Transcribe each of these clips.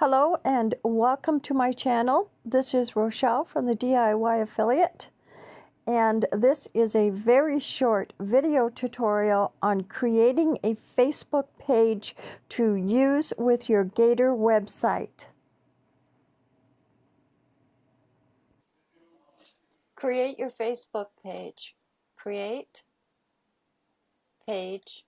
Hello and welcome to my channel. This is Rochelle from the DIY Affiliate and this is a very short video tutorial on creating a Facebook page to use with your Gator website. Create your Facebook page. Create page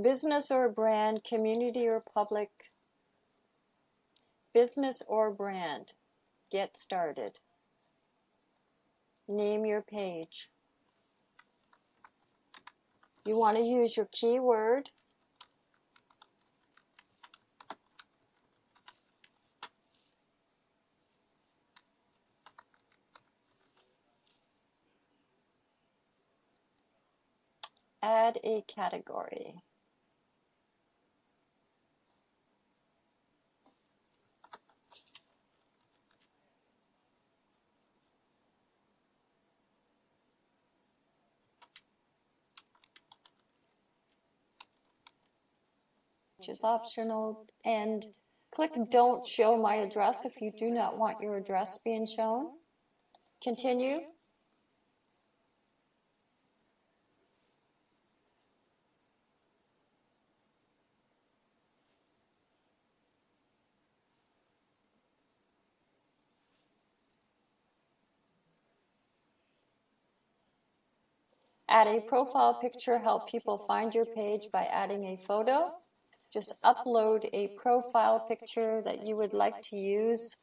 business or brand, community or public, business or brand. Get started. Name your page. You want to use your keyword. Add a category. Which is optional, and click Don't Show My Address if you do not want your address being shown. Continue. Add a profile picture, help people find your page by adding a photo. Just upload a profile picture that you would like to use.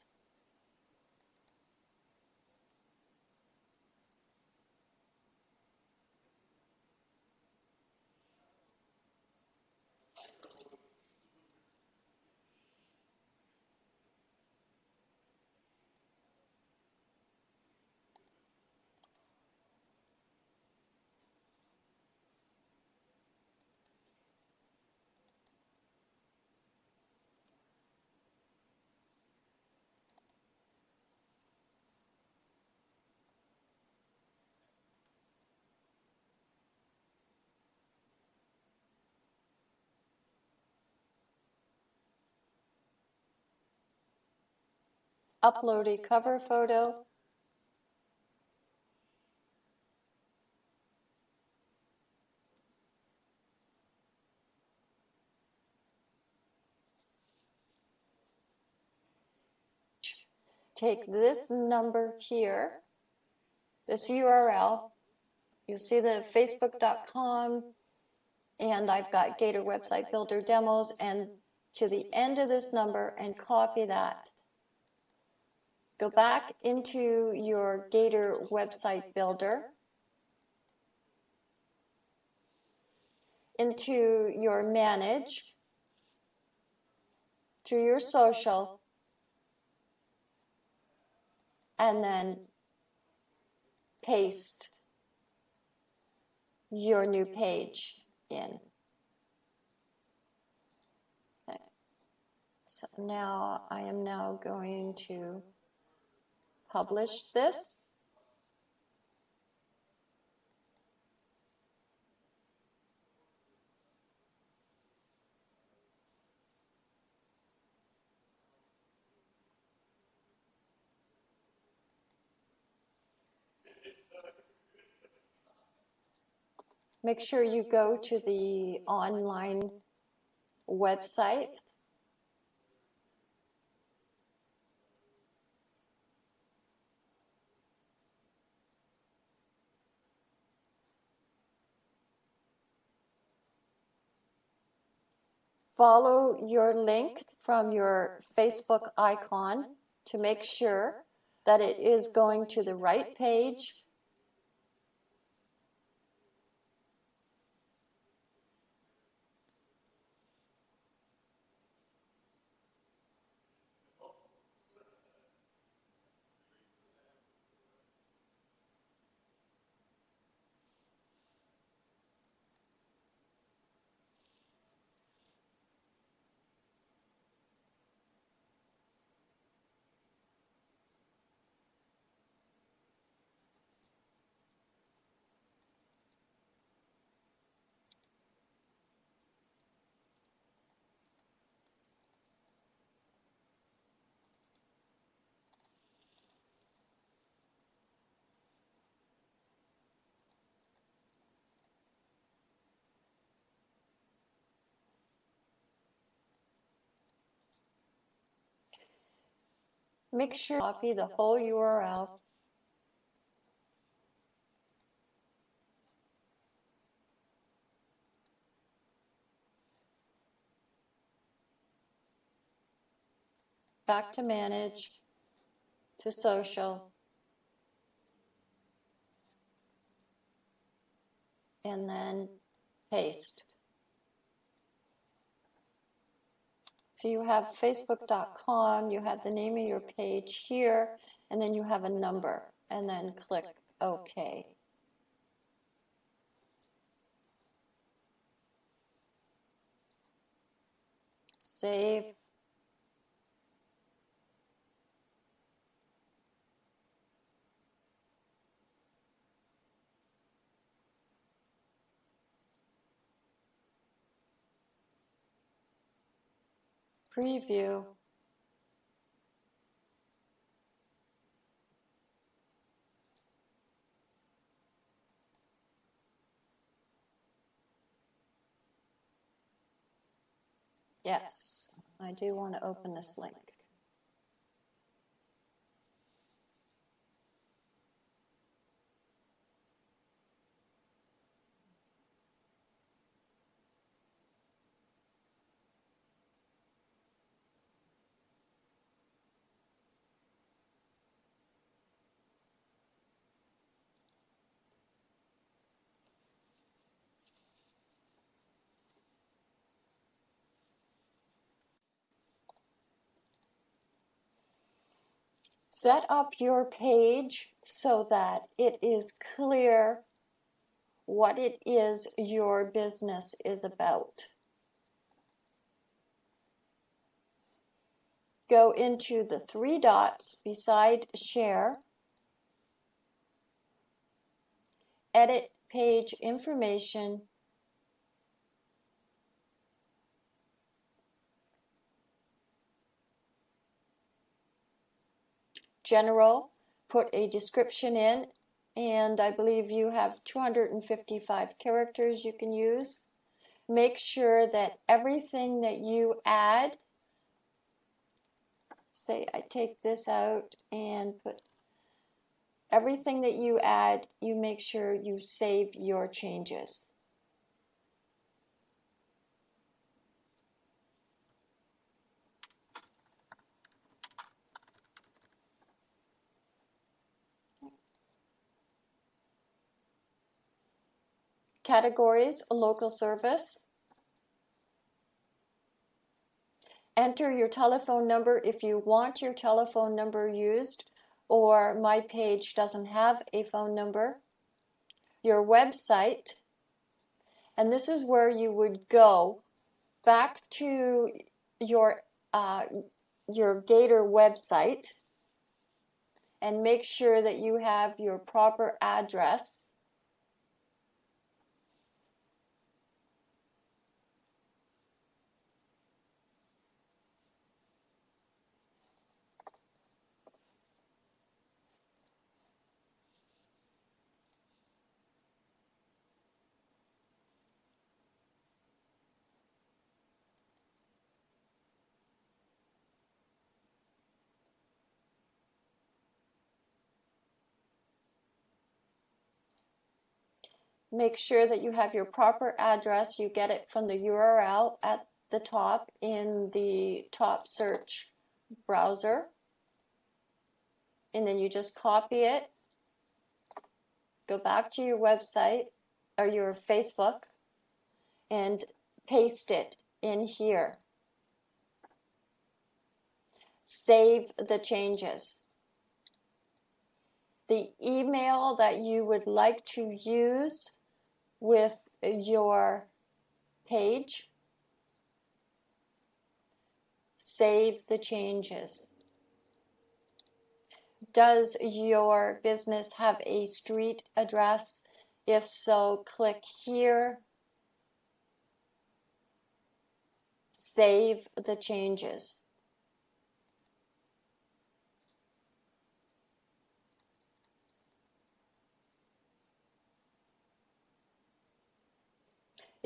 Upload a cover photo. Take this number here, this URL, you'll see the facebook.com and I've got Gator website builder demos and to the end of this number and copy that. Go back into your Gator website builder, into your manage, to your social, and then paste your new page in. Okay. So now I am now going to publish this. Make sure you go to the online website follow your link from your Facebook icon to make sure that it is going to the right page. Make sure copy the whole URL. Back to manage, to social. And then paste. So you have facebook.com, you have the name of your page here, and then you have a number, and then click OK. Save. Preview. Yes, I do want to open this link. Set up your page so that it is clear what it is your business is about. Go into the three dots beside share, edit page information, general, put a description in, and I believe you have 255 characters you can use. Make sure that everything that you add, say I take this out and put everything that you add, you make sure you save your changes. Categories, local service. Enter your telephone number if you want your telephone number used or my page doesn't have a phone number. Your website, and this is where you would go back to your uh, your Gator website and make sure that you have your proper address Make sure that you have your proper address. You get it from the URL at the top in the top search browser. And then you just copy it, go back to your website or your Facebook and paste it in here. Save the changes the email that you would like to use with your page. Save the changes. Does your business have a street address? If so, click here. Save the changes.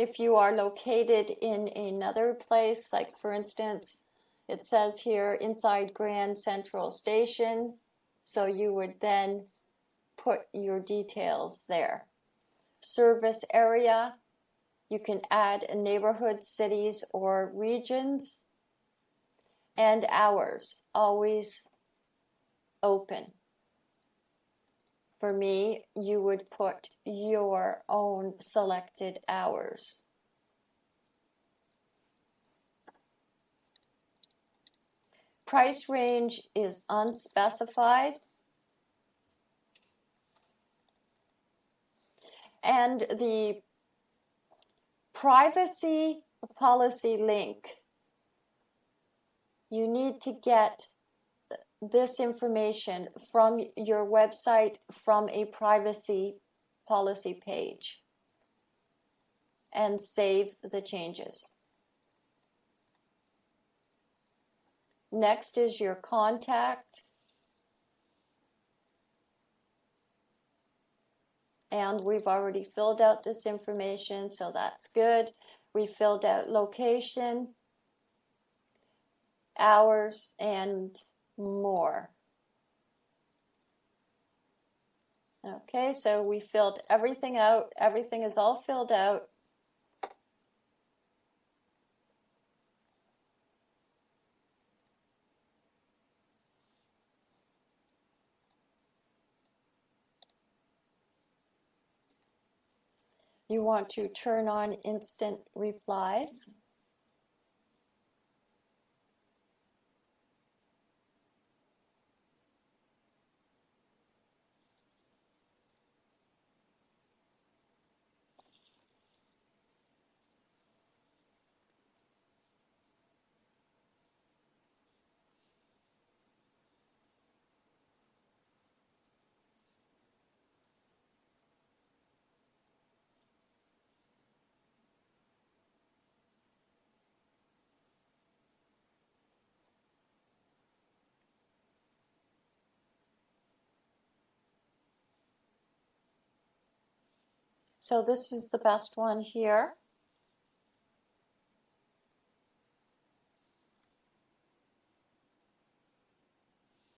If you are located in another place, like for instance, It says here inside Grand Central Station, so you would then put your details there. Service area, you can add a neighborhood, cities, or regions. And hours, always open. For me, you would put your own selected hours. Price range is unspecified. And the privacy policy link, you need to get this information from your website from a privacy policy page and save the changes. Next is your contact. And we've already filled out this information, so that's good. We filled out location, hours, and more. Okay, so we filled everything out. Everything is all filled out. You want to turn on instant replies. So this is the best one here.